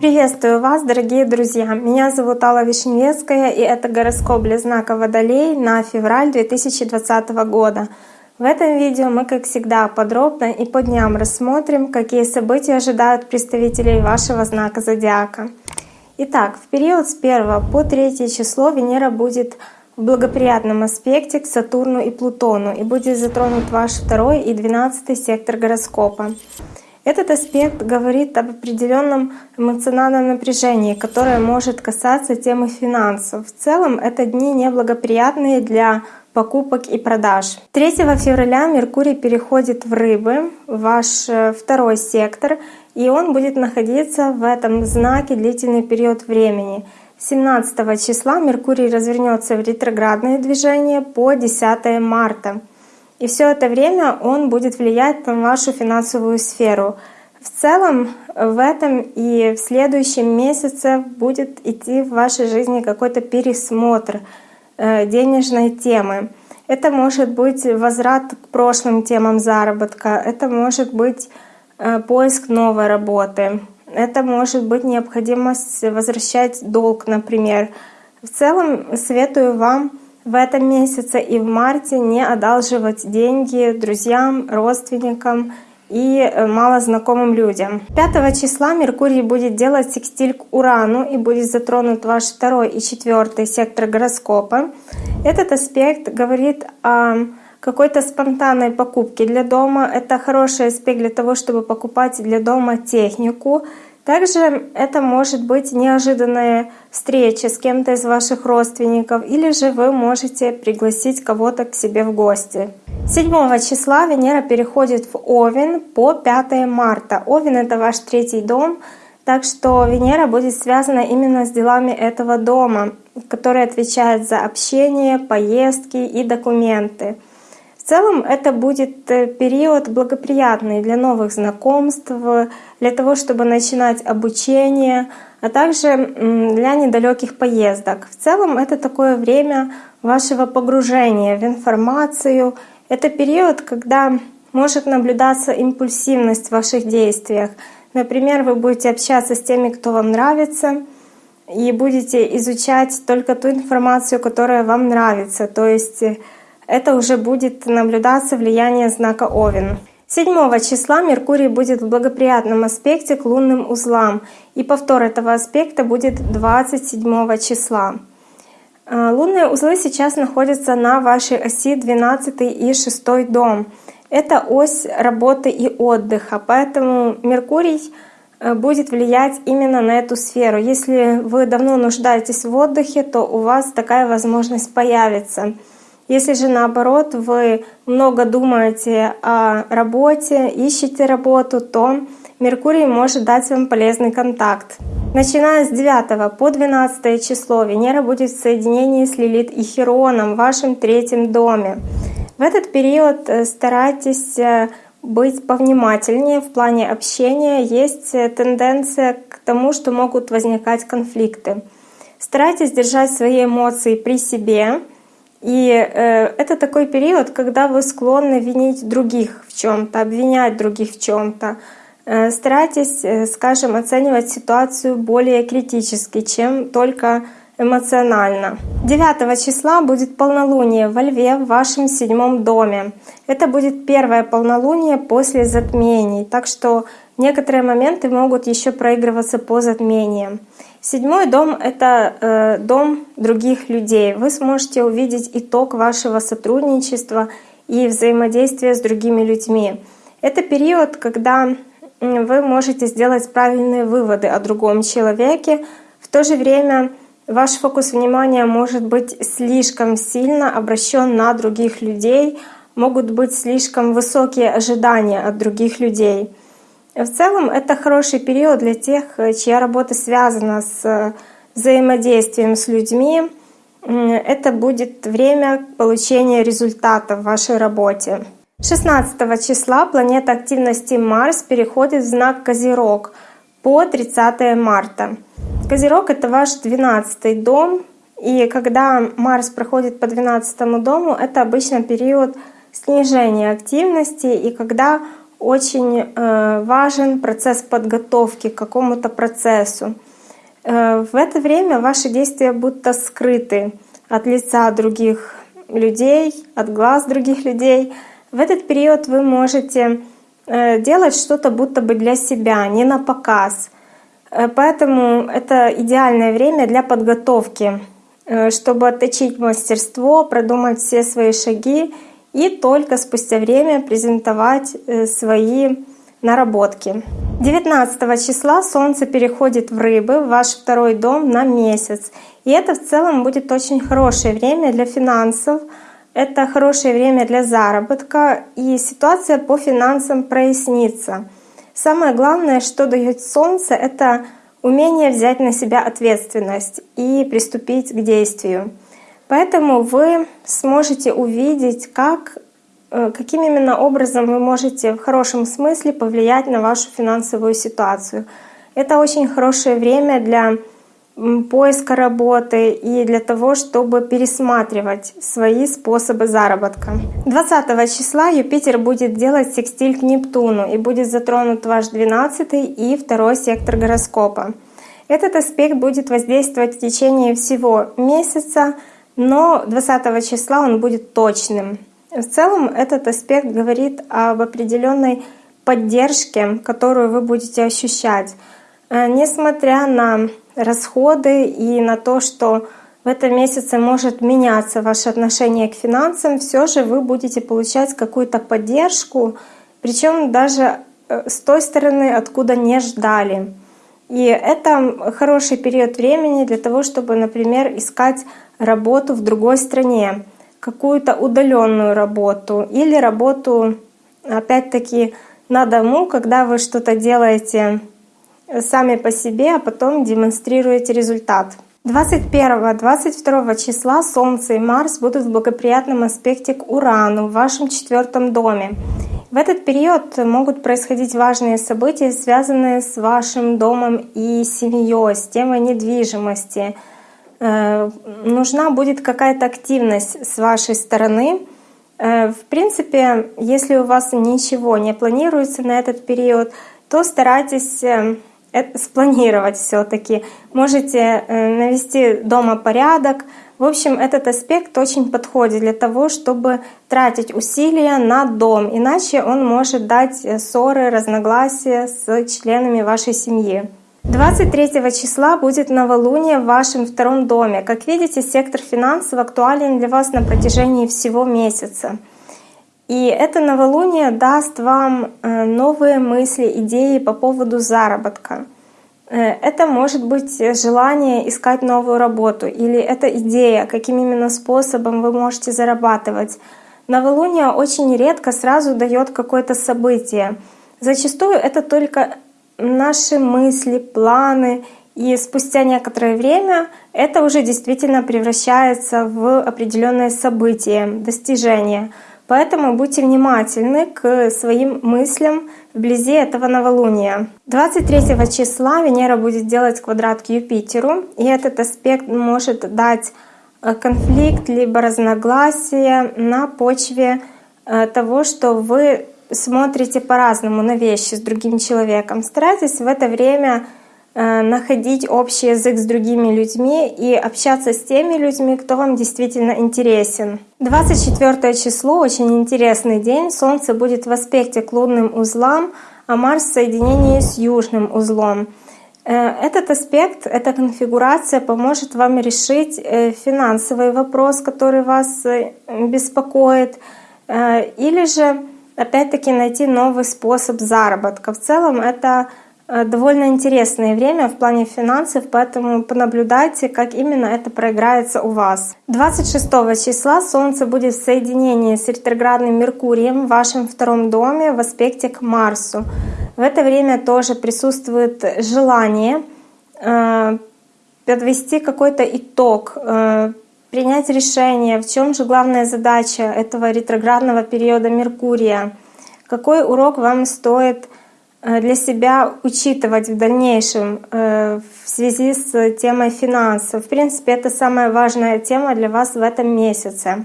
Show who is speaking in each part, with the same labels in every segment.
Speaker 1: Приветствую вас, дорогие друзья! Меня зовут Алла Вишневская, и это гороскоп для знака Водолей на февраль 2020 года. В этом видео мы, как всегда, подробно и по дням рассмотрим, какие события ожидают представителей вашего знака Зодиака. Итак, в период с 1 по 3 число Венера будет в благоприятном аспекте к Сатурну и Плутону и будет затронут ваш второй и двенадцатый сектор гороскопа. Этот аспект говорит об определенном эмоциональном напряжении, которое может касаться темы финансов. В целом это дни неблагоприятные для покупок и продаж. 3 февраля Меркурий переходит в Рыбы, ваш э, второй сектор, и он будет находиться в этом знаке длительный период времени. 17 числа Меркурий развернется в ретроградное движение по 10 марта. И все это время он будет влиять на вашу финансовую сферу. В целом в этом и в следующем месяце будет идти в вашей жизни какой-то пересмотр э, денежной темы. Это может быть возврат к прошлым темам заработка, это может быть э, поиск новой работы, это может быть необходимость возвращать долг, например. В целом советую вам в этом месяце и в марте не одалживать деньги друзьям, родственникам и э, малознакомым людям. 5 числа Меркурий будет делать секстиль к Урану и будет затронут ваш второй и четвертый сектор гороскопа. Этот аспект говорит о какой-то спонтанной покупке для дома. Это хороший аспект для того, чтобы покупать для дома технику, также это может быть неожиданная встреча с кем-то из ваших родственников, или же вы можете пригласить кого-то к себе в гости. 7 числа Венера переходит в Овен по 5 марта. Овен — это ваш третий дом, так что Венера будет связана именно с делами этого дома, который отвечает за общение, поездки и документы. В целом это будет э, период благоприятный для новых знакомств, для того, чтобы начинать обучение, а также для недалеких поездок. В целом это такое время вашего погружения в информацию. Это период, когда может наблюдаться импульсивность в ваших действиях. Например, вы будете общаться с теми, кто вам нравится, и будете изучать только ту информацию, которая вам нравится. То есть это уже будет наблюдаться влияние знака Овен. 7 числа Меркурий будет в благоприятном аспекте к лунным узлам, и повтор этого аспекта будет 27 числа. А, лунные узлы сейчас находятся на вашей оси 12 и 6 дом. Это ось работы и отдыха, поэтому Меркурий э, будет влиять именно на эту сферу. Если вы давно нуждаетесь в отдыхе, то у вас такая возможность появится. Если же наоборот вы много думаете о работе, ищете работу, то Меркурий может дать вам полезный контакт. Начиная с 9 по 12 число Венера будет в соединении с Лилит и Хероном в вашем третьем доме. В этот период э, старайтесь э, быть повнимательнее в плане общения. Есть э, тенденция к тому, что могут возникать конфликты. Старайтесь держать свои эмоции при себе, и э, это такой период, когда вы склонны винить других в чем-то, обвинять других в чем-то. Э, старайтесь, э, скажем, оценивать ситуацию более критически, чем только эмоционально. 9 числа будет полнолуние во Льве в вашем седьмом доме. Это будет первое полнолуние после затмений, так что некоторые моменты могут еще проигрываться по затмениям. Седьмой дом — это э, дом других людей. Вы сможете увидеть итог вашего сотрудничества и взаимодействия с другими людьми. Это период, когда вы можете сделать правильные выводы о другом человеке. В то же время ваш фокус внимания может быть слишком сильно обращен на других людей, могут быть слишком высокие ожидания от других людей. В целом это хороший период для тех, чья работа связана с э, взаимодействием с людьми. Это будет время получения результата в вашей работе. 16 числа планета активности Марс переходит в знак Козерог по 30 марта. Козерог — это ваш 12 дом, и когда Марс проходит по 12 дому, это обычно период снижение активности и когда очень э, важен процесс подготовки к какому-то процессу. Э, в это время ваши действия будто скрыты от лица других людей, от глаз других людей. В этот период вы можете э, делать что-то будто бы для себя, не на показ. Поэтому это идеальное время для подготовки, чтобы отточить мастерство, продумать все свои шаги и только спустя время презентовать э, свои наработки. 19 числа Солнце переходит в Рыбы, в ваш второй дом на месяц. И это в целом будет очень хорошее время для финансов, это хорошее время для заработка, и ситуация по финансам прояснится. Самое главное, что дает Солнце, это умение взять на себя ответственность и приступить к действию. Поэтому вы сможете увидеть, как, э, каким именно образом вы можете в хорошем смысле повлиять на вашу финансовую ситуацию. Это очень хорошее время для поиска работы и для того, чтобы пересматривать свои способы заработка. 20 числа Юпитер будет делать секстиль к Нептуну и будет затронут ваш 12 и второй сектор гороскопа. Этот аспект будет воздействовать в течение всего месяца, но 20 числа он будет точным. В целом этот аспект говорит об определенной поддержке, которую вы будете ощущать. Э, несмотря на расходы и на то, что в этом месяце может меняться ваше отношение к финансам, все же вы будете получать какую-то поддержку, причем даже э, с той стороны, откуда не ждали. И это хороший период времени для того, чтобы, например, искать работу в другой стране, какую-то удаленную работу или работу, опять-таки, на дому, когда вы что-то делаете сами по себе, а потом демонстрируете результат. 21-22 числа Солнце и Марс будут в благоприятном аспекте к Урану в вашем четвертом доме. В этот период могут происходить важные события, связанные с вашим домом и семьей, с темой недвижимости. Э, нужна будет какая-то активность с вашей стороны. Э, в принципе, если у вас ничего не планируется на этот период, то старайтесь э, спланировать все-таки. Можете навести дома порядок, в общем, этот аспект очень подходит для того, чтобы тратить усилия на дом, иначе он может дать э, ссоры, разногласия с членами вашей семьи. 23 числа будет новолуние в вашем втором доме. Как видите, сектор финансов актуален для вас на протяжении всего месяца. И это новолуние даст вам э, новые мысли, идеи по поводу заработка. Э, это может быть желание искать новую работу или это идея, каким именно способом вы можете зарабатывать. Новолуние очень редко сразу дает какое-то событие. Зачастую это только наши мысли, планы, и спустя некоторое время это уже действительно превращается в определенное событие, достижение. Поэтому будьте внимательны к своим мыслям вблизи этого новолуния. 23 числа Венера будет делать квадрат к Юпитеру, и этот аспект может дать э, конфликт либо разногласие на почве э, того, что вы смотрите по-разному на вещи с другим человеком. Старайтесь в это время находить общий язык с другими людьми и общаться с теми людьми, кто вам действительно интересен. 24 число — очень интересный день. Солнце будет в аспекте к лунным узлам, а Марс в соединении с южным узлом. Э, этот аспект, эта конфигурация поможет вам решить э, финансовый вопрос, который вас беспокоит, или же опять-таки найти новый способ заработка. В целом это Э, довольно интересное время в плане финансов, поэтому понаблюдайте, как именно это проиграется у вас. 26 числа Солнце будет в соединении с ретроградным Меркурием в вашем втором доме в аспекте к Марсу. В это время тоже присутствует желание э, подвести какой-то итог, э, принять решение, в чем же главная задача этого ретроградного периода Меркурия, какой урок вам стоит Э, для себя учитывать в дальнейшем э, в связи с темой финансов. В принципе, это самая важная тема для вас в этом месяце.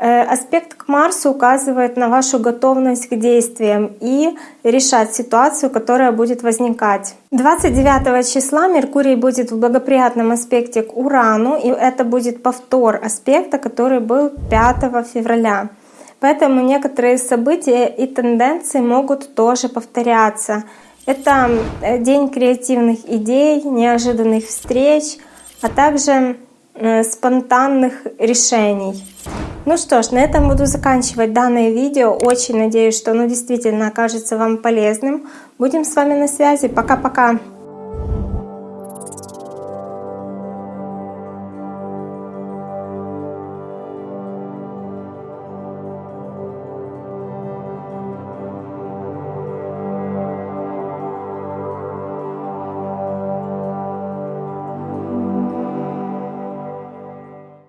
Speaker 1: Э, аспект к Марсу указывает на вашу готовность к действиям и решать ситуацию, которая будет возникать. 29 числа Меркурий будет в благоприятном аспекте к Урану, и это будет повтор аспекта, который был 5 февраля. Поэтому некоторые события и тенденции могут тоже повторяться. Это э, день креативных идей, неожиданных встреч, а также э, спонтанных решений. Ну что ж, на этом буду заканчивать данное видео. Очень надеюсь, что оно действительно окажется вам полезным. Будем с вами на связи. Пока-пока!